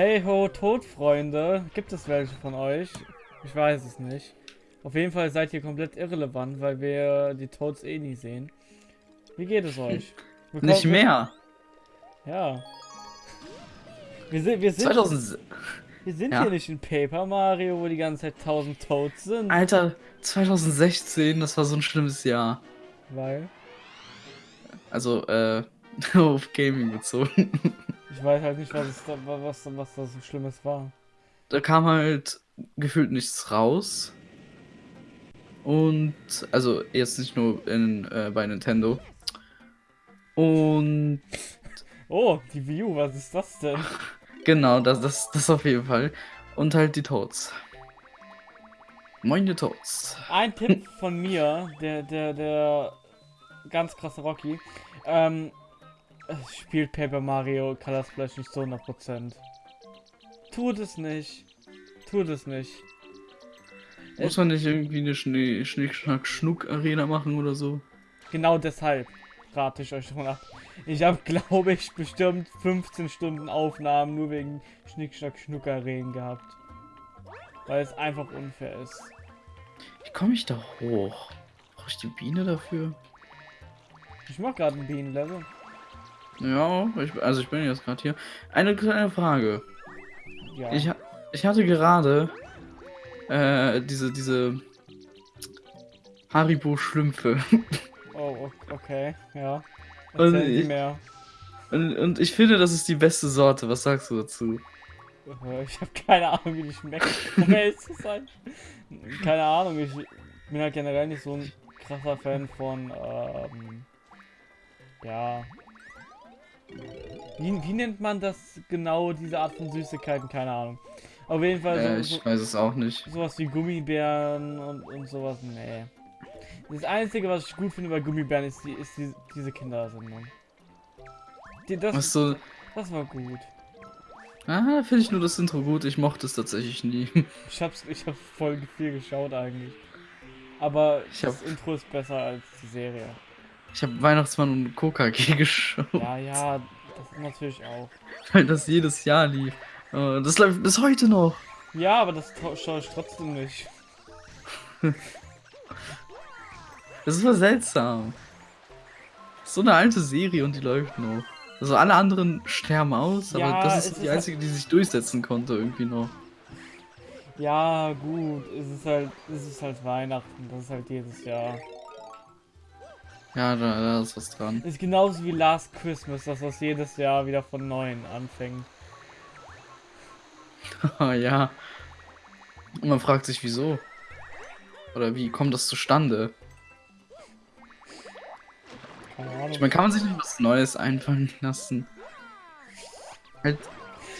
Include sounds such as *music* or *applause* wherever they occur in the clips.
Hey ho, Todfreunde. Gibt es welche von euch? Ich weiß es nicht. Auf jeden Fall seid ihr komplett irrelevant, weil wir die Toads eh nie sehen. Wie geht es euch? *laughs* Willkommen nicht mehr. Ja. Wir sind, wir sind, 2000... wir sind ja. hier nicht in Paper Mario, wo die ganze Zeit 1000 Toads sind. Alter, 2016, das war so ein schlimmes Jahr. Weil? Also, äh, *laughs* auf Gaming bezogen. Ich weiß halt nicht, was, es da, was, was da so Schlimmes war. Da kam halt gefühlt nichts raus. Und, also jetzt nicht nur in, äh, bei Nintendo. Und. Oh, die Wii U, was ist das denn? *laughs* genau, das, das, das auf jeden Fall. Und halt die Toads. Meine Toads. Ein Tipp von mir, der, der, der ganz krasse Rocky. Ähm, spielt Paper Mario Color Splash nicht zu 100%. Tut es nicht. Tut es nicht. Muss man nicht irgendwie eine Schnee Schnick, Schnack, Schnuck Arena machen oder so? Genau deshalb rate ich euch schon ab. Ich habe, *laughs* glaube ich, bestimmt 15 Stunden Aufnahmen nur wegen Schnick, Schnack, Schnuck Arenen gehabt. Weil es einfach unfair ist. Wie komme ich da hoch? Brauche ich die Biene dafür? Ich mach gerade ein Bienenlevel. Ja, ich, also ich bin jetzt gerade hier. Eine kleine Frage. Ja. Ich, ich hatte gerade äh, diese, diese Haribo-Schlümpfe. Oh, okay, ja. und ich, mehr. Und, und ich finde, das ist die beste Sorte. Was sagst du dazu? Äh, ich habe keine Ahnung, wie die schmeckt. *laughs* Woher ist das halt? Keine Ahnung, ich bin halt generell nicht so ein krasser Fan von, ähm, ja, wie, wie nennt man das genau, diese Art von Süßigkeiten? Keine Ahnung. Auf jeden Fall so, äh, ich weiß es auch nicht. Sowas wie Gummibären und, und sowas, nee. Das Einzige, was ich gut finde bei Gummibären, ist, die, ist die, diese Kindersendung. Die, das, so. das war gut. Ah, finde ich nur das Intro gut. Ich mochte es tatsächlich nie. *laughs* Ich hab's, ich hab voll viel geschaut eigentlich. Aber ich das hab... Intro ist besser als die Serie. Ich habe Weihnachtsmann und KKG *laughs* geschaut. Ja, ja, das natürlich auch. Weil das jedes Jahr lief. Äh, das läuft bis heute noch. Ja, aber das schaue ich trotzdem nicht. *laughs* das ist so seltsam. So eine alte Serie und die läuft noch. Also alle anderen sterben aus, aber ja, das ist die einzige, halt... die sich durchsetzen konnte irgendwie noch. Ja, gut, es ist halt, es ist halt Weihnachten, das ist halt jedes Jahr. Ja, da, da ist was dran. Ist genauso wie Last Christmas, dass das jedes Jahr wieder von neuem anfängt. *laughs* ja. Und man fragt sich, wieso? Oder wie kommt das zustande? Ich meine, kann man sich nicht was Neues einfallen lassen? Halt,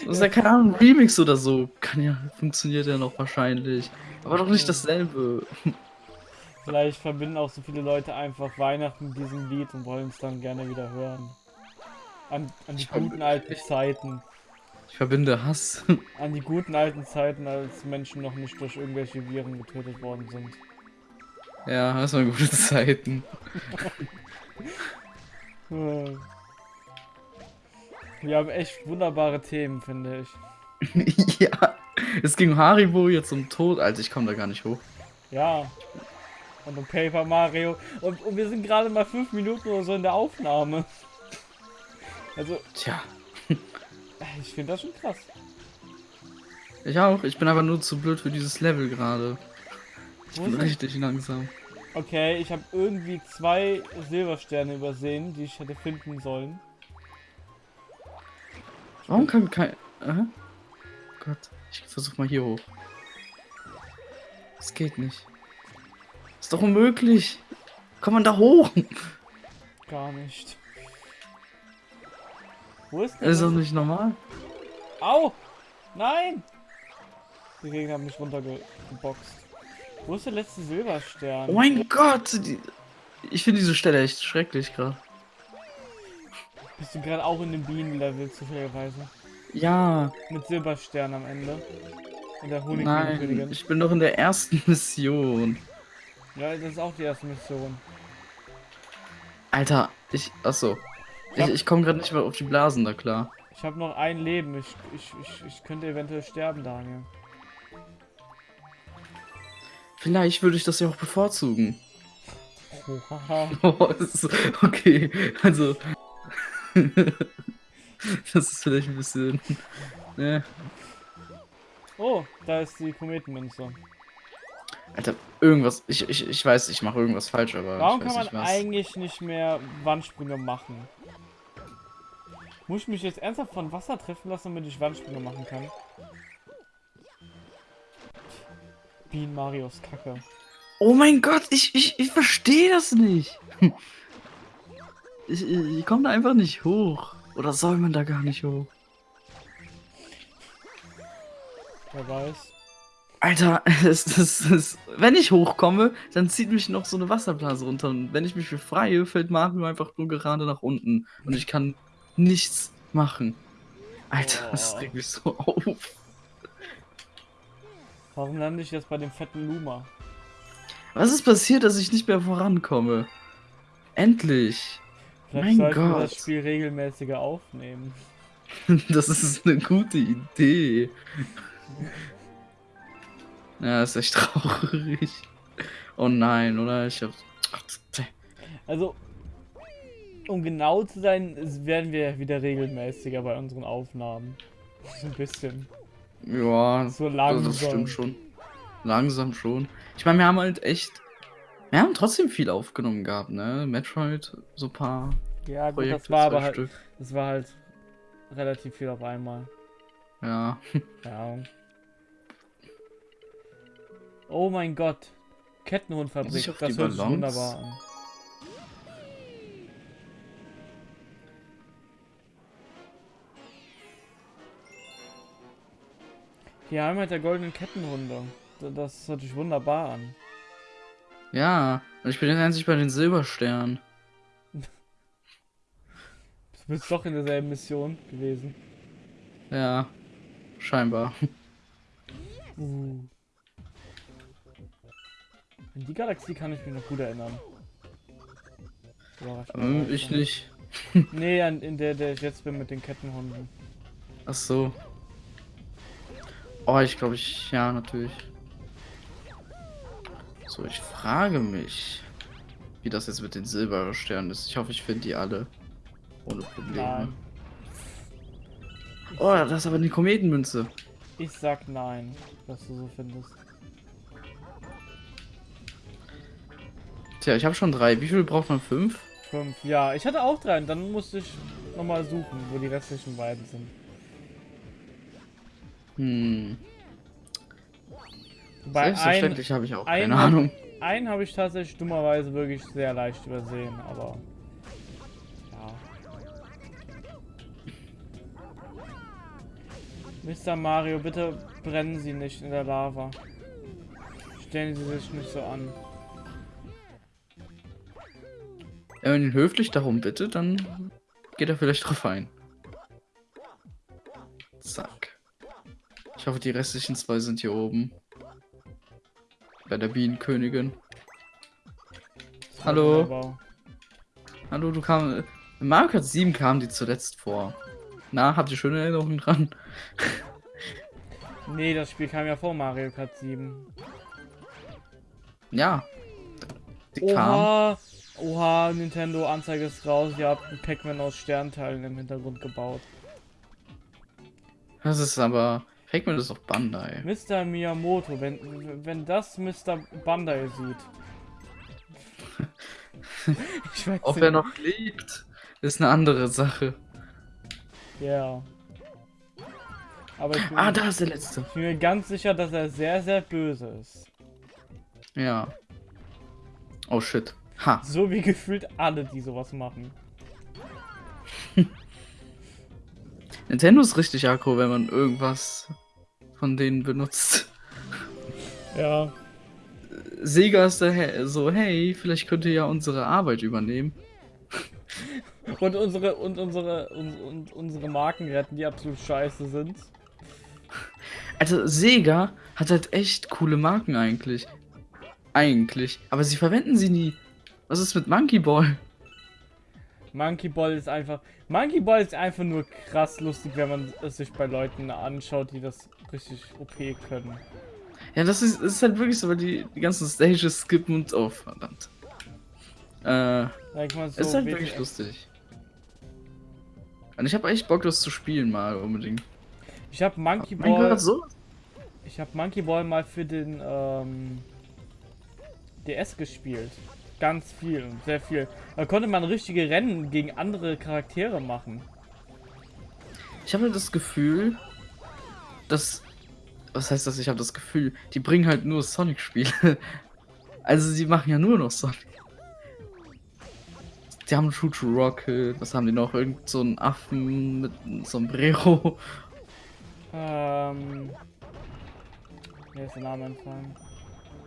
das ist ja keine Ahnung, Remix oder so. Kann ja, funktioniert ja noch wahrscheinlich. Aber doch nicht dasselbe. *laughs* Vielleicht verbinden auch so viele Leute einfach Weihnachten mit diesem Lied und wollen es dann gerne wieder hören. An, an die ich guten alten Zeiten. Ich verbinde Hass. *laughs* An die guten alten Zeiten, als Menschen noch nicht durch irgendwelche Viren getötet worden sind. Ja, das waren gute Zeiten. *laughs* Wir haben echt wunderbare Themen, finde ich. *laughs* ja, es ging Haribo jetzt um Tod. Alter, ich komme da gar nicht hoch. Ja, und um Paper Mario. Und, und wir sind gerade mal fünf Minuten oder so in der Aufnahme. Also. Tja. *laughs* Ich finde das schon krass. Ich auch. Ich bin aber nur zu blöd für dieses Level gerade. Ich bin richtig langsam. Okay, ich habe irgendwie zwei Silbersterne übersehen, die ich hätte finden sollen. Warum kann kein... Aha. Gott, ich versuch mal hier hoch. Es geht nicht. Ist doch unmöglich. Kommt man da hoch? Gar nicht. Wo ist der? Ist das nicht normal? Au! Nein! Die Gegner haben mich runtergeboxt. Wo ist der letzte Silberstern? Oh mein Gott! Die... Ich finde diese Stelle echt schrecklich gerade. Bist du gerade auch in dem Bienenlevel zufälligerweise? Ja. Mit Silberstern am Ende. Und der Nein, ich bin noch in der ersten *laughs* Mission. Ja, das ist auch die erste Mission. Alter, ich. Achso. Ich, ich, ich komme gerade nicht mehr auf die Blasen da klar. Ich habe noch ein Leben. Ich, ich, ich, ich könnte eventuell sterben, Daniel. Vielleicht würde ich das ja auch bevorzugen. Oh, *laughs* ist- okay, also. *laughs* das ist vielleicht ein bisschen. Ne. Oh, da ist die Kometenmünze. Alter, irgendwas. Ich, ich, ich weiß, ich mache irgendwas falsch, aber. Warum ich weiß kann nicht man was. eigentlich nicht mehr Wandsprünge machen? Muss ich mich jetzt ernsthaft von Wasser treffen lassen, damit ich Wandsprünge machen kann? Bean Marios Kacke. Oh mein Gott, ich, ich, ich verstehe das nicht. Ich, ich, ich komme da einfach nicht hoch. Oder soll man da gar nicht hoch? Wer weiß. Alter, *laughs* es, es, es, wenn ich hochkomme, dann zieht mich noch so eine Wasserblase runter. Und wenn ich mich befreie, fällt Mario einfach nur gerade nach unten. Und ich kann nichts machen. Alter, das Oh. regt mich so auf. Warum lande ich jetzt bei dem fetten Luma? Was ist passiert, dass ich nicht mehr vorankomme? Endlich. Vielleicht Mein sollten wir Gott. das Spiel regelmäßiger aufnehmen. *laughs* Das ist eine gute Idee. Ja, ist echt *laughs* traurig. Oh nein, oder? Ich hab. Also, um genau zu sein, werden wir wieder regelmäßiger bei unseren Aufnahmen. So ein bisschen. Ja, So langsam. das stimmt schon. Langsam schon. Ich meine, wir haben halt echt. Wir haben trotzdem viel aufgenommen gehabt, ne? Metroid, so ein paar Ja, gut, Projekte, das war aber halt, Stück. das war halt relativ viel auf einmal. Ja. *laughs* Ja. Oh mein Gott. Kettenhundfabrik, das hört sich wunderbar an. Die Heimat der goldenen Kettenhunde. Da- Das hört sich wunderbar an. Ja. Und ich bin jetzt endlich bei den Silbersternen. *laughs* Du bist doch in derselben Mission gewesen. Ja. Scheinbar. Uh. Die Galaxie kann ich mich noch gut erinnern. Ähm, ich nicht. *laughs* Nee, an, in der, der ich jetzt bin mit den Kettenhunden. Ach so. Oh, ich glaube ich. Ja, natürlich. So, ich frage mich, wie das jetzt mit den Silbersternen ist. Ich hoffe, ich finde die alle. Ohne Probleme. Nein. Oh, das ist aber eine Kometenmünze. Ich sag nein, dass du so findest. Tja, ich habe schon drei. Wie viel braucht man? Fünf? Fünf. Ja, ich hatte auch drei. und Dann musste ich nochmal suchen, wo die restlichen beiden sind. Hm. Bei ein, Selbstverständlich habe ich auch ein keine hab- Ahnung. einen habe ich tatsächlich dummerweise wirklich sehr leicht übersehen, aber. Ja. Mr. Mario, bitte brennen Sie nicht in der Lava. Stellen Sie sich nicht so an. Wenn man ihn höflich darum bittet, dann geht er vielleicht drauf ein. Zack. Ich hoffe, die restlichen zwei sind hier oben. Bei der Bienenkönigin. Hallo? Hallo, du kam. In Mario Kart 7 kam die zuletzt vor. Na, habt ihr schöne Erinnerungen dran? *laughs* Nee, das Spiel kam ja vor Mario Kart 7. Ja. Die kam. Oha! Nintendo Anzeige ist raus. Ihr habt einen Pac-Man aus Sternteilen im Hintergrund gebaut. Das ist aber. Pac-Man ist doch Bandai. Mr. Miyamoto, wenn, wenn das Mr. Bandai sieht. *laughs* ich weiß Ob nicht. er noch lebt, ist eine andere Sache. Ja. Aber ich bin, Ah, da ist der letzte. ich bin mir ganz sicher, dass er sehr, sehr böse ist. Ja. Oh shit. Ha. So wie gefühlt alle, die sowas machen. *laughs* Nintendo ist richtig aggro, wenn man irgendwas von denen benutzt. Ja. Sega ist da so, hey, vielleicht könnt ihr ja unsere Arbeit übernehmen. *laughs* Und unsere, und unsere, und, und unsere Marken retten, die absolut scheiße sind. Also Sega hat halt echt coole Marken eigentlich. Eigentlich. Aber sie verwenden sie nie. Was ist mit Monkey Ball? Monkey Ball ist einfach. Monkey Ball ist einfach nur krass lustig, wenn man es sich bei Leuten anschaut, die das richtig OP können. Ja, das ist, ist halt wirklich so, weil die, die ganzen Stages skippen und. Oh, verdammt. Äh. So, ist halt wirklich lustig. Und ich habe echt Bock, das zu spielen mal unbedingt. Ich habe Monkey Mein Ball. Gott, so? Ich habe Monkey Ball mal für den ähm, DS gespielt. Ganz viel, sehr viel. Da konnte man richtige Rennen gegen andere Charaktere machen. Ich habe das Gefühl, dass. Was heißt das? Ich habe das Gefühl, die bringen halt nur Sonic-Spiele. *laughs* Also, sie machen ja nur noch Sonic. Die haben True to Rocket, was haben die noch? Irgend so einen Affen mit einem Sombrero. Ähm. Mir ist der Name entfallen.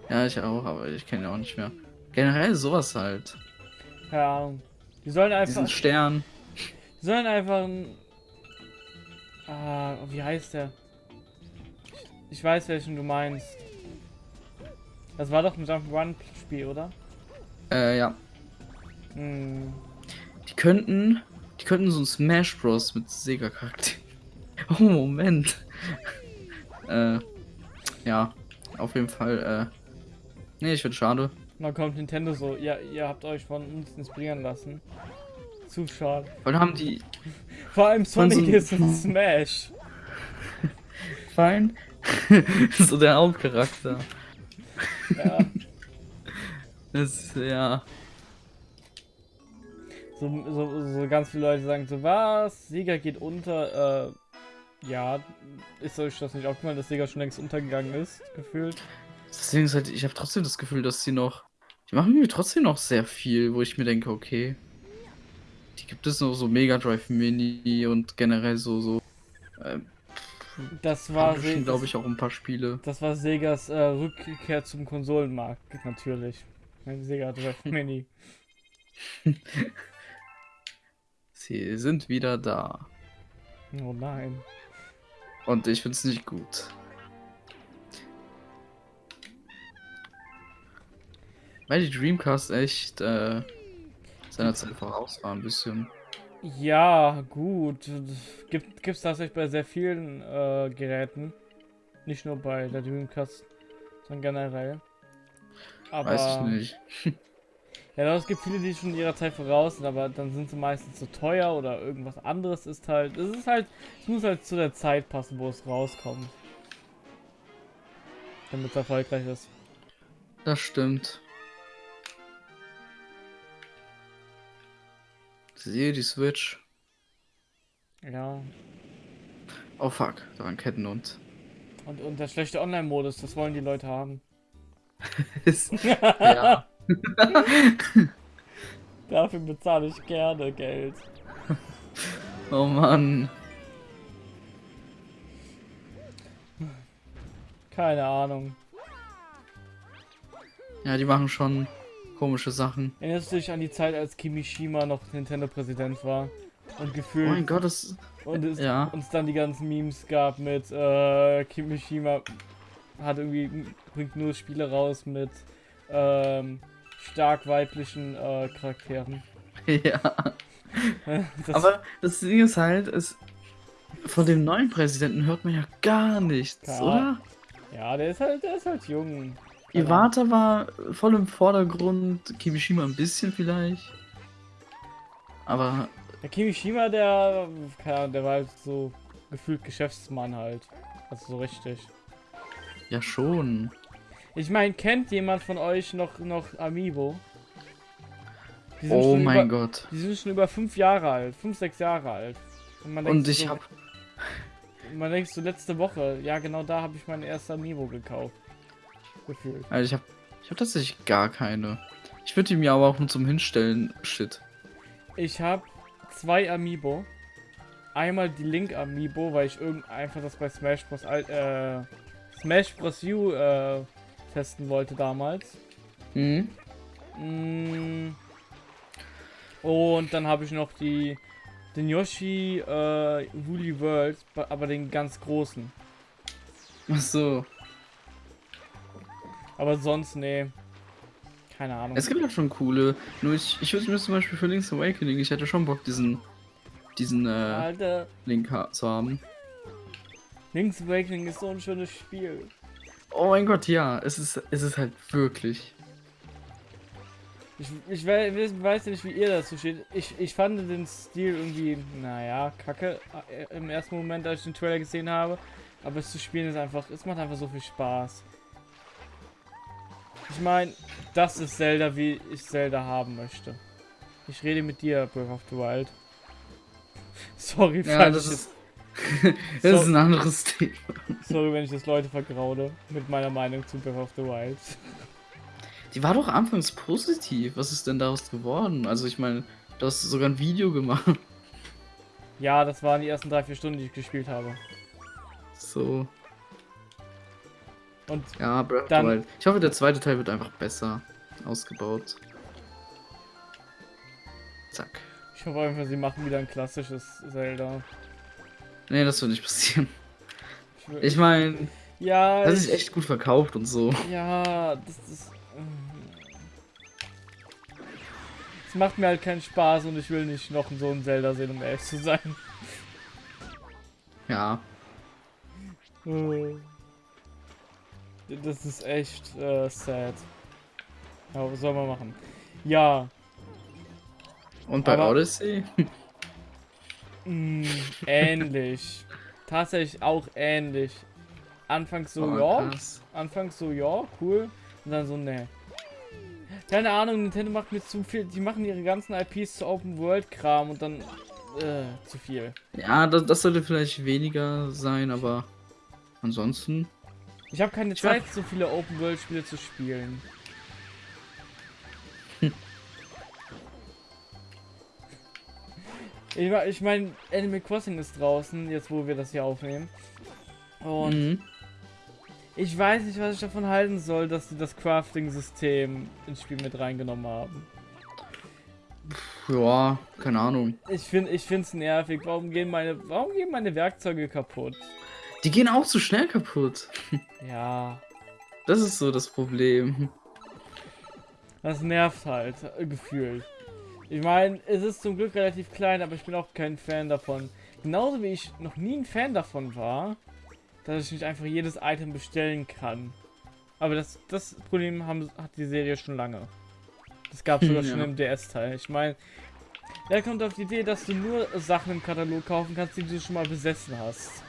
Ja, ich auch, aber ich kenne ihn auch nicht mehr. Generell sowas halt. Keine Ahnung. Die sollen einfach. Diesen Stern. Die sollen einfach ein. Ah, wie heißt der? Ich, weiß, welchen du meinst. Das war doch ein Jump'n'Run-Spiel, oder? Äh, ja. Hm. Die könnten. Die könnten so ein Smash Bros. mit Sega-Charakter. *laughs* Oh, Moment. äh. Ja. Auf jeden Fall, äh. Nee, ich finde schade. Und dann kommt Nintendo so, ja, ihr habt euch von uns inspirieren lassen. Zu schade. Weil haben die. *laughs* Vor allem Sonic so- ist ein Smash. *laughs* Fein. *laughs* so der Hauptcharakter. Ja. Das, ja. So, so, so ganz viele Leute sagen so, was? Sega geht unter. Äh, ja, ist euch das nicht aufgefallen, dass Sega schon längst untergegangen ist, gefühlt? Deswegen ist halt, ich habe trotzdem das Gefühl, dass sie noch. Die machen mir trotzdem noch sehr viel, wo ich mir denke, okay. Die gibt es noch so Mega Drive Mini und generell so, so. Äh, Das war, glaube ich, auch ein paar Spiele. das war Segas äh, Rückkehr zum Konsolenmarkt, natürlich. Mein Sega Drive *laughs* Mini. Sie sind wieder da. Oh nein. Und ich find's nicht gut. Weil die Dreamcast echt äh, seiner Zeit voraus war ein bisschen. Ja, gut. Gibt gibt's tatsächlich bei sehr vielen äh, Geräten. Nicht nur bei der Dreamcast, sondern generell. Aber Weiß ich nicht. *laughs* Ja, doch, es gibt viele, die schon ihrer Zeit voraus sind, aber dann sind sie meistens zu teuer oder irgendwas anderes ist halt. Es ist halt, es muss halt zu der Zeit passen, wo es rauskommt. Damit es erfolgreich ist. Das stimmt. Sehe die Switch. Ja. Oh fuck, da war ein Kettenhund. Und, und der schlechte Online-Modus, das wollen die Leute haben. *laughs* *laughs* ja. Dafür bezahle ich gerne Geld. Oh Mann. Keine Ahnung. Ja, die machen schon komische Sachen. Erinnerst du dich an die Zeit, als Kimishima noch Nintendo-Präsident war? Und Oh gefühlt mein Gott, das. Und es Ja. uns dann die ganzen Memes gab mit äh, Kimishima hat irgendwie bringt nur Spiele raus mit ähm, stark weiblichen äh, Charakteren. *laughs* ja. *laughs* Das, Aber das Ding ist halt, es, von dem neuen Präsidenten hört man ja gar nichts, Ja. oder? ja, der ist halt, der ist halt jung. Iwata war voll im Vordergrund, Kimishima ein bisschen vielleicht. Aber. Der Kimishima, der, keine Ahnung, der war halt so gefühlt Geschäftsmann halt. Also so richtig. ja schon. Ich meine, kennt jemand von euch noch, noch Amiibo? Oh mein über, Gott. Die sind schon über fünf Jahre alt, fünf, sechs Jahre alt. Und denkt ich so, hab. Man denkt so letzte Woche, ja genau da habe ich mein erster Amiibo gekauft. Gefühlt. Also ich hab. Ich hab tatsächlich gar keine. Ich würde die mir aber auch nur zum Hinstellen. Shit. Ich habe zwei Amiibo. Einmal die Link Amiibo, weil ich irgend einfach das bei Smash Bros. Äh, Smash Bros. U äh, testen wollte damals. Mhm. Mm. Und dann habe ich noch die den Yoshi äh, Woolly World, aber den ganz großen. Ach so. Aber sonst nee. keine Ahnung. Es gibt ja schon coole. Nur ich, ich würde mir zum Beispiel für Link's Awakening, ich hätte schon Bock, diesen, diesen äh, Alter, Link zu haben. Link's Awakening ist so ein schönes Spiel. Oh mein Gott, ja, es ist, es ist halt wirklich. Ich, ich weiß, weiß nicht, wie ihr dazu steht. Ich, ich fand den Stil irgendwie, naja, kacke äh, im ersten Moment, als ich den Trailer gesehen habe. Aber es zu spielen ist einfach, es macht einfach so viel Spaß. Ich meine, das ist Zelda, wie ich Zelda haben möchte. Ich rede mit dir, Breath of the Wild. *laughs* Sorry, ja, *laughs* das ist, das so, ist ein anderes Thema. Sorry, wenn ich das Leute vergraude mit meiner Meinung zu Breath of the Wild. Die war doch anfangs positiv. Was ist denn daraus geworden? Also ich meine, du hast sogar ein Video gemacht. Ja, das waren die ersten drei, vier Stunden, die ich gespielt habe. So. Und ja, Breath dann, Wild. Ich hoffe, der zweite Teil wird einfach besser ausgebaut. Zack. Ich hoffe einfach, sie machen wieder ein klassisches Zelda. Nee, das wird nicht passieren. Ich meine, ja, das ist echt gut verkauft und so. Ja, das ist. Es macht mir halt keinen Spaß und ich will nicht noch so ein Zelda sehen, um ehrlich zu sein. Ja. Äh. Das ist echt äh, sad. Ja, was soll man machen? Ja. Und bei Aber, Odyssey? *laughs* mh, ähnlich. Tatsächlich auch ähnlich. Anfangs so, oh, ja. Krass. Anfangs so, ja, cool. Und dann so, ne. Keine Ahnung, Nintendo macht mir zu viel. Die machen ihre ganzen IPs zu Open World Kram und dann äh, zu viel. Ja, das, das sollte vielleicht weniger sein, aber ansonsten. Ich habe keine Zeit, so viele Open World Spiele zu spielen. Hm. *laughs* Ich, ich meine, Animal Crossing ist draußen, jetzt wo wir das hier aufnehmen. Und mhm. ich weiß nicht, was ich davon halten soll, dass sie das Crafting-System ins Spiel mit reingenommen haben. Ja, keine Ahnung. Ich finde ich es nervig. Warum gehen meine warum gehen meine Werkzeuge kaputt? Die gehen auch zu schnell kaputt. *laughs* Ja. Das ist so das Problem. Das nervt halt, äh, gefühlt. Ich meine, es ist zum Glück relativ klein, aber ich bin auch kein Fan davon. Genauso wie ich noch nie ein Fan davon war, dass ich nicht einfach jedes Item bestellen kann. Aber das, das Problem haben, hat die Serie schon lange. Das gab es sogar *laughs* ja. schon im DS-Teil. Ich meine, wer kommt auf die Idee, dass du nur Sachen im Katalog kaufen kannst, die du schon mal besessen hast?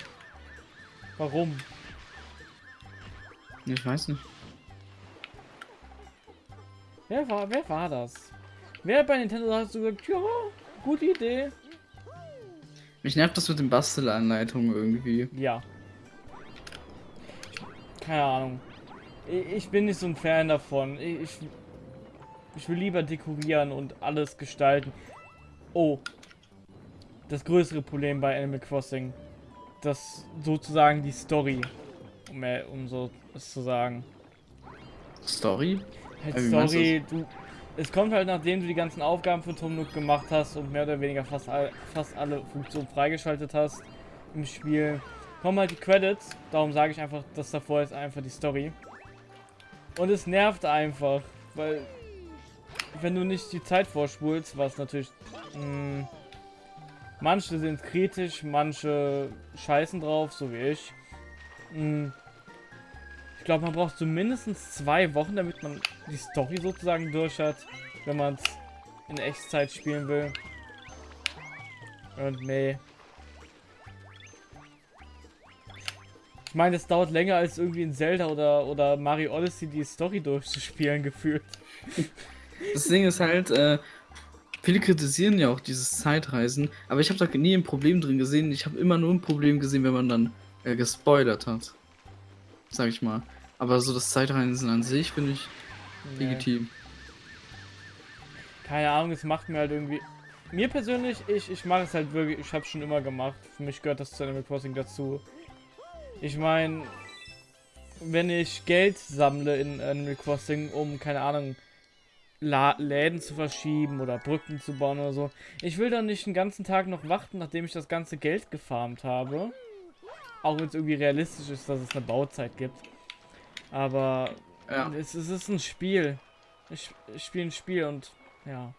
Warum? Ich weiß nicht. Wer war, wer war das? Wer bei Nintendo hat so gesagt, ja, gute Idee. Mich nervt das mit den Bastelanleitungen irgendwie. Ja. Keine Ahnung. Ich bin nicht so ein Fan davon. Ich, ich will lieber dekorieren und alles gestalten. Oh. Das größere Problem bei Animal Crossing das sozusagen die Story, um, um so es zu sagen. Story? Halt Story, du, es kommt halt nachdem du die ganzen Aufgaben für Tom Nook gemacht hast und mehr oder weniger fast, all, fast alle Funktionen freigeschaltet hast im Spiel, kommen halt die Credits, darum sage ich einfach, das davor ist einfach die Story. Und es nervt einfach, weil wenn du nicht die Zeit vorspulst, was natürlich mh, hm, Manche sind kritisch, manche scheißen drauf, so wie ich. Hm. Ich glaube, man braucht zumindest zwei Wochen, damit man die Story sozusagen durch hat, wenn man es in Echtzeit spielen will. Und nee. Ich meine, es dauert länger als irgendwie in Zelda oder, oder Mario Odyssey die Story durchzuspielen, *laughs* gefühlt. Das Ding ist halt, äh, Viele kritisieren ja auch dieses Zeitreisen, aber ich habe da nie ein Problem drin gesehen. Ich habe immer nur ein Problem gesehen, wenn man dann äh, gespoilert hat. Sag ich mal. Aber so das Zeitreisen an sich finde ich nee. legitim. Keine Ahnung, es macht mir halt irgendwie. Mir persönlich, ich, ich mache es halt wirklich, ich habe schon immer gemacht. Für mich gehört das zu Animal Crossing dazu. Ich meine, wenn ich Geld sammle in Animal Crossing, um, keine Ahnung, La Läden zu verschieben oder Brücken zu bauen oder so. Ich will doch nicht den ganzen Tag noch warten, nachdem ich das ganze Geld gefarmt habe. Auch wenn es irgendwie realistisch ist, dass es eine Bauzeit gibt. Aber ja. es, es ist ein Spiel. ich, ich spiele ein Spiel und ja,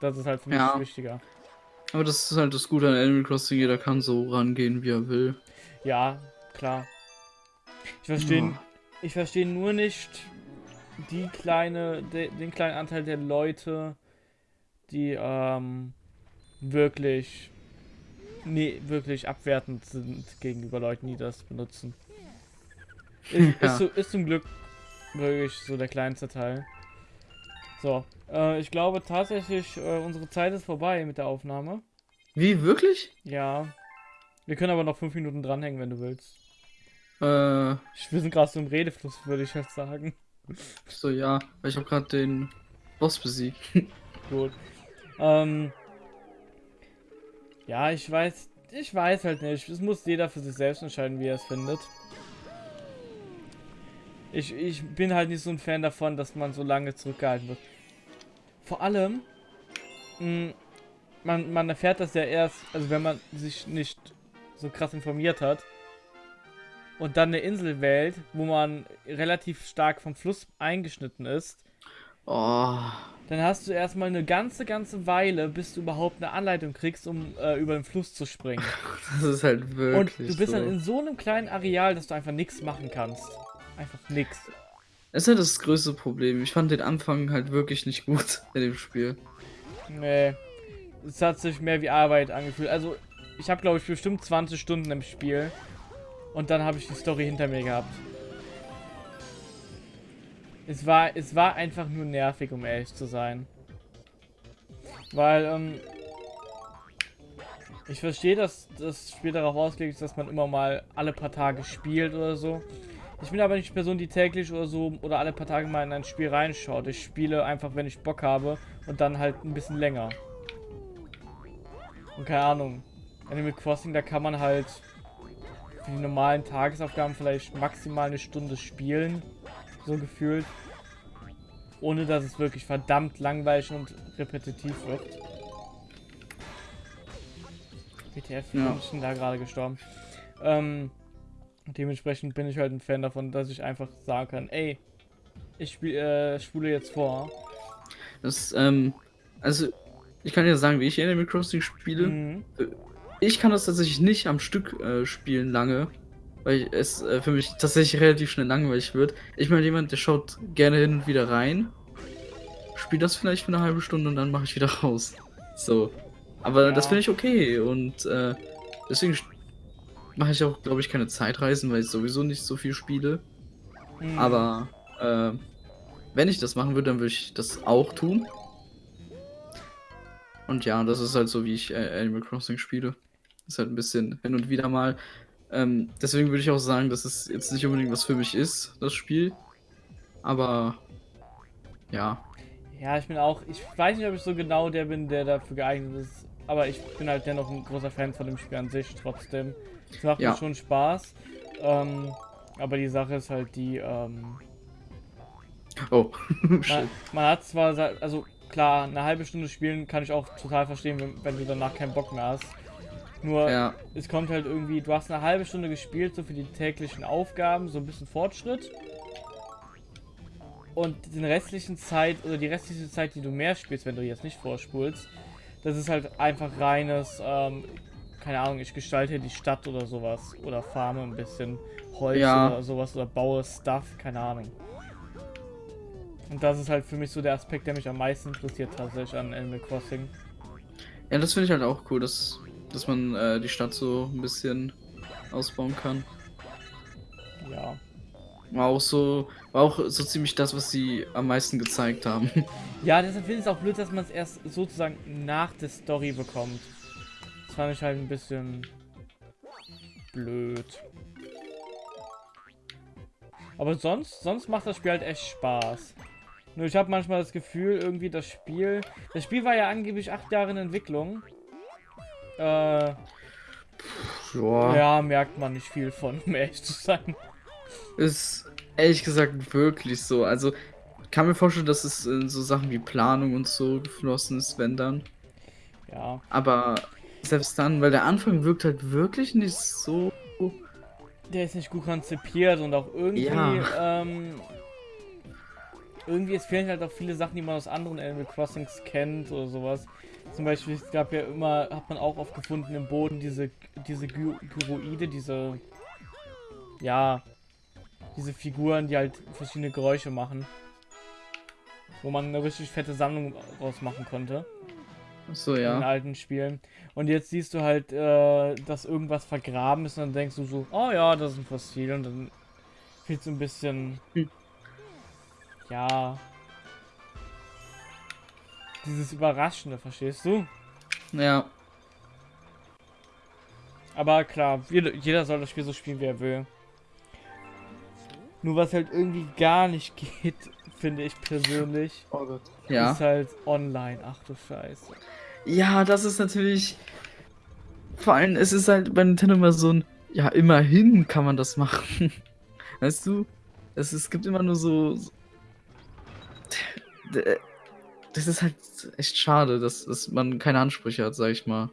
das ist halt für mich Ja. wichtiger. Aber das ist halt das Gute an Animal Crossing, jeder kann so rangehen, wie er will. Ja, klar. Ich verstehe, Ja. ich verstehe nur nicht die kleine, de, den kleinen Anteil der Leute, die ähm, wirklich, nee, wirklich abwertend sind gegenüber Leuten, die das benutzen. Ist, Ja. *laughs* ist, so, ist zum Glück wirklich so der kleinste Teil. So, äh, ich glaube tatsächlich, äh, unsere Zeit ist vorbei mit der Aufnahme. Wie, wirklich? Ja. Wir können aber noch fünf Minuten dranhängen, wenn du willst. Äh, Ich- Wir sind gerade so im Redefluss, würde ich jetzt sagen. So ja, weil ich habe gerade den Boss besiegt. *laughs* Gut. Ähm. Ja, ich weiß. Ich weiß halt nicht. Es muss jeder für sich selbst entscheiden, wie er es findet. Ich, ich bin halt nicht so ein Fan davon, dass man so lange zurückgehalten wird. Vor allem, mh, man, man erfährt das ja erst, also wenn man sich nicht so krass informiert hat und dann eine Insel wählt, wo man relativ stark vom Fluss eingeschnitten ist, Oh, dann hast du erstmal eine ganze, ganze Weile, bis du überhaupt eine Anleitung kriegst, um äh, über den Fluss zu springen. *laughs* das ist halt Und wirklich du bist so. dann in so einem kleinen Areal, dass du einfach nichts machen kannst. Einfach nix. Das ist halt das größte Problem. Ich fand den Anfang halt wirklich nicht gut *laughs* in dem Spiel. Nee. Es hat sich mehr wie Arbeit angefühlt. Also, ich habe, glaube ich, bestimmt 20 Stunden im Spiel. Und dann habe ich die Story hinter mir gehabt. Es war, es war einfach nur nervig, um ehrlich zu sein. Weil, ähm, ich verstehe, dass das Spiel darauf ausgelegt ist, dass man immer mal alle paar Tage spielt oder so. Ich bin aber nicht die Person, die täglich oder so oder alle paar Tage mal in ein Spiel reinschaut. Ich spiele einfach, wenn ich Bock habe und dann halt ein bisschen länger. Und keine Ahnung. Animal Crossing, da kann man halt für die normalen Tagesaufgaben vielleicht maximal eine Stunde spielen. So gefühlt. Ohne dass es wirklich verdammt langweilig und repetitiv wird. WTF, Ja. bin ich denn da gerade gestorben? Ähm, dementsprechend bin ich halt ein Fan davon, dass ich einfach sagen kann, ey, ich spiel, äh, spule jetzt vor. Das, ähm, also, ich kann ja sagen, wie ich Animal Crossing spiele. Mhm. Ich kann das tatsächlich nicht am Stück äh, spielen lange, weil es äh, für mich tatsächlich relativ schnell langweilig wird. Ich bin jemand, der schaut gerne hin und wieder rein, spielt das vielleicht für eine halbe Stunde und dann mache ich wieder *laughs* raus. So. Aber Ja. das finde ich okay und äh, deswegen mache ich auch, glaube ich, keine Zeitreisen, weil ich sowieso nicht so viel spiele. Mhm. Aber äh, wenn ich das machen würde, dann würde ich das auch tun. Und ja, das ist halt so, wie ich äh, Animal Crossing spiele. Ist halt ein bisschen hin und wieder mal. Ähm, deswegen würde ich auch sagen, dass es jetzt nicht unbedingt was für mich ist, das Spiel. Aber ja, Ja, ich bin auch, ich weiß nicht, ob ich so genau der bin, der dafür geeignet ist, aber ich bin halt dennoch ein großer Fan von dem Spiel an sich trotzdem. Es macht Ja. mir schon Spaß. Ähm, aber die Sache ist halt die, ähm, Oh, *laughs* man, man hat zwar, also klar, eine halbe Stunde spielen kann ich auch total verstehen, wenn, wenn du danach keinen Bock mehr hast. Nur, Ja, es kommt halt irgendwie, du hast eine halbe Stunde gespielt, so für die täglichen Aufgaben, so ein bisschen Fortschritt. Und den restlichen Zeit, oder die restliche Zeit, die du mehr spielst, wenn du jetzt nicht vorspulst, das ist halt einfach reines, ähm, keine Ahnung, ich gestalte die Stadt oder sowas. Oder farme ein bisschen Holz Ja. oder sowas oder baue Stuff, keine Ahnung. Und das ist halt für mich so der Aspekt, der mich am meisten interessiert tatsächlich an Animal Crossing. ja das finde ich halt auch cool, dass, dass man äh, die Stadt so ein bisschen ausbauen kann. Ja. War auch so, war auch so ziemlich das, was sie am meisten gezeigt haben. *laughs* Ja, deshalb finde ich es auch blöd, dass man es erst sozusagen nach der Story bekommt. Das fand ich halt ein bisschen blöd. Aber sonst, sonst macht das Spiel halt echt Spaß. Nur ich habe manchmal das Gefühl, irgendwie das Spiel. Das Spiel war ja angeblich acht Jahre in Entwicklung. Äh, Joa. ja, merkt man nicht viel von, um ehrlich zu sein. Ist ehrlich gesagt wirklich so. Also kann mir vorstellen, dass es in so Sachen wie Planung und so geflossen ist, wenn dann. Ja. Aber selbst dann, weil der Anfang wirkt halt wirklich nicht so. Der ist nicht gut konzipiert und auch irgendwie, Ja. ähm, irgendwie, es fehlen halt auch viele Sachen, die man aus anderen Animal Crossings kennt oder sowas. Zum Beispiel, es gab ja immer, hat man auch oft gefunden im Boden diese, diese Gy Gyroide, diese, ja, diese Figuren, die halt verschiedene Geräusche machen. Wo man eine richtig fette Sammlung rausmachen konnte. So, ja. In alten Spielen. Und jetzt siehst du halt, äh, dass irgendwas vergraben ist und dann denkst du so, oh ja, das ist ein Fossil und dann wird so ein bisschen, hm. ja, dieses Überraschende, verstehst du? Ja. Aber klar, jeder soll das Spiel so spielen, wie er will. Nur was halt irgendwie gar nicht *laughs* geht, finde ich persönlich, oh Gott. Ja. ist halt online. Ach du Scheiße. Ja, das ist natürlich. Vor allem, es ist halt bei Nintendo immer so ein. Ja, immerhin kann man das machen. *laughs* Weißt du? Es, es gibt immer nur so. Das ist halt echt schade, dass, dass man keine Ansprüche hat, sag ich mal.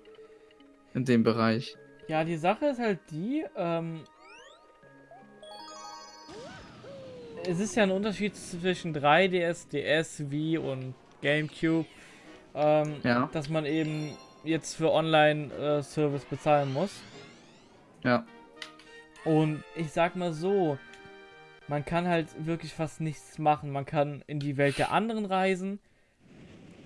In dem Bereich. Ja, die Sache ist halt die, ähm, es ist ja ein Unterschied zwischen 3DS, DS, Wii und GameCube, ähm, ja. dass man eben jetzt für Online-Service äh, bezahlen muss. Ja. Und ich sag mal so, man kann halt wirklich fast nichts machen. Man kann in die Welt der anderen reisen,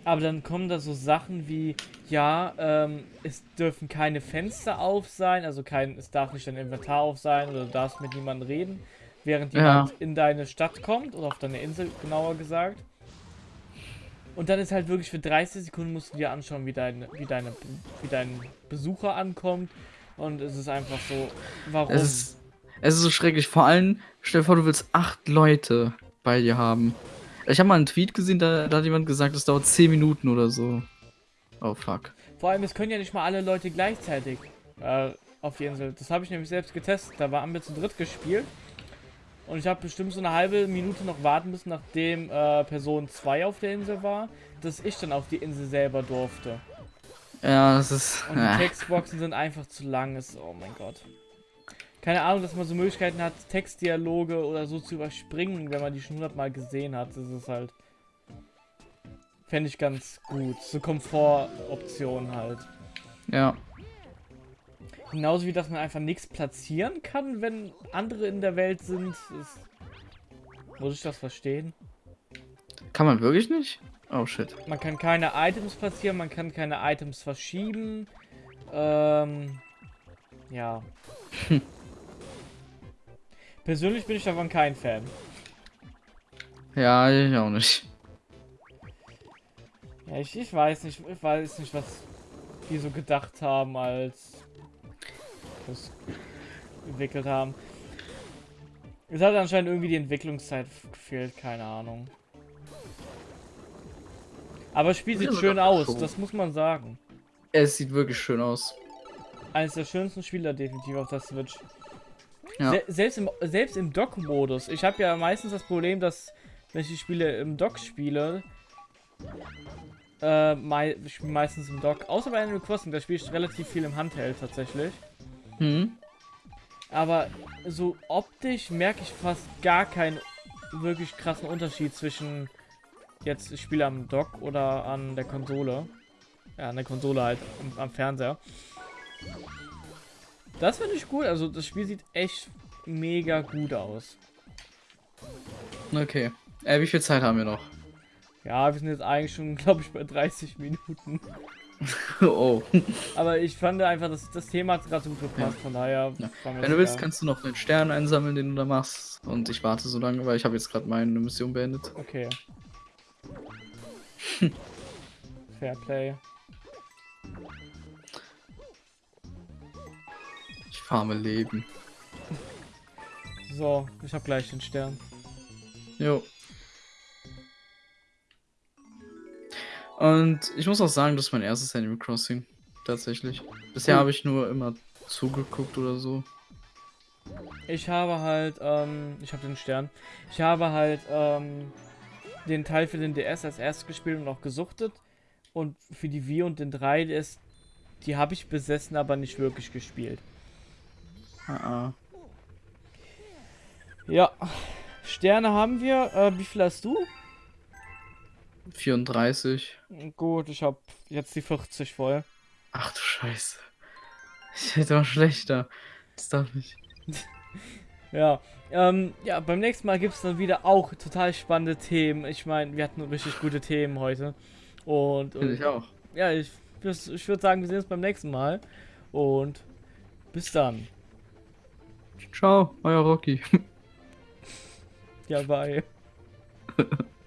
aber dann kommen da so Sachen wie, ja, ähm, es dürfen keine Fenster auf sein, also kein, es darf nicht dein Inventar auf sein oder du darfst mit niemandem reden während jemand ja. in deine Stadt kommt oder auf deine Insel genauer gesagt. Und dann ist halt wirklich für 30 Sekunden musst du dir anschauen, wie, dein, wie, deine, wie dein Besucher ankommt. Und es ist einfach so, warum? Es ist, es ist so schrecklich. Vor allem, stell dir vor, du willst acht Leute bei dir haben. Ich habe mal einen Tweet gesehen, da, da hat jemand gesagt, es dauert 10 Minuten oder so. Oh fuck. Vor allem, es können ja nicht mal alle Leute gleichzeitig äh, auf die Insel. Das habe ich nämlich selbst getestet. Da waren wir zu dritt gespielt. Und ich habe bestimmt so eine halbe Minute noch warten müssen, nachdem äh, Person 2 auf der Insel war, dass ich dann auf die Insel selber durfte. Ja, das ist... Und die äh. Textboxen sind einfach zu lang. Ist, oh mein Gott. Keine Ahnung, dass man so Möglichkeiten hat, Textdialoge oder so zu überspringen, wenn man die schon hundertmal gesehen hat. Das ist halt... Fände ich ganz gut. So Komfortoptionen halt. Ja. Genauso wie, dass man einfach nichts platzieren kann, wenn andere in der Welt sind. Ist... Muss ich das verstehen? Kann man wirklich nicht? Oh shit. Man kann keine Items platzieren, man kann keine Items verschieben. Ähm, ja. *laughs* Persönlich bin ich davon kein Fan. Ja, ich auch nicht. Ja, ich, ich weiß nicht, ich weiß nicht, was die so gedacht haben, als das entwickelt haben. Es hat anscheinend irgendwie die Entwicklungszeit gefehlt, keine Ahnung. Aber das Spiel sieht schön aus, das muss man sagen. Es sieht wirklich schön aus. Eines der schönsten Spieler definitiv auf der Switch. Ja. Se selbst im, selbst im Dock-Modus. Ich habe ja meistens das Problem, dass wenn ich die Spiele im Dock spiele, äh, mei ich spiele meistens im Dock. Außer bei Animal Crossing, da spiele ich relativ viel im Handheld tatsächlich. Mhm. Aber so optisch merke ich fast gar keinen wirklich krassen Unterschied zwischen jetzt ich spiele am Dock oder an der Konsole. Ja, an der Konsole halt, am, am Fernseher. Das finde ich gut. Also das Spiel sieht echt mega gut aus. Okay. Äh, wie viel Zeit haben wir noch? Ja, wir sind jetzt eigentlich schon, *laughs* glaube ich, bei 30 Minuten. *laughs* oh. Aber ich fand einfach, dass das Thema hat gerade so gut gepasst, ja. von daher. Ja. Wenn du willst, kannst du noch den Stern einsammeln, den du da machst. Und ich warte so lange, weil ich habe jetzt gerade meine Mission beendet. Okay. *laughs* Fairplay. Ich farme Leben. So, ich habe gleich den Stern. Jo. Und ich muss auch sagen, das ist mein erstes Animal Crossing. Tatsächlich. Bisher habe ich nur immer zugeguckt oder so. Ich habe halt, ähm, ich habe den Stern. Ich habe halt, ähm, den Teil für den DS als erstes gespielt und auch gesuchtet. Und für die Wii und den 3DS, die habe ich besessen, aber nicht wirklich gespielt. Uh. Ja. Sterne haben wir. Äh, wie viel hast du? 34. Gut, ich habe jetzt die 40 voll. Ach du Scheiße. Ich hätte mal schlechter. Das darf nicht. *laughs* ja, ähm, ja, beim nächsten Mal gibt es dann wieder auch total spannende Themen. Ich meine, wir hatten richtig gute Themen heute. Und, und ich auch. Ja, ich, ich würde sagen, wir sehen uns beim nächsten Mal. Und bis dann. Ciao, euer Rocky. ja, bye. *laughs*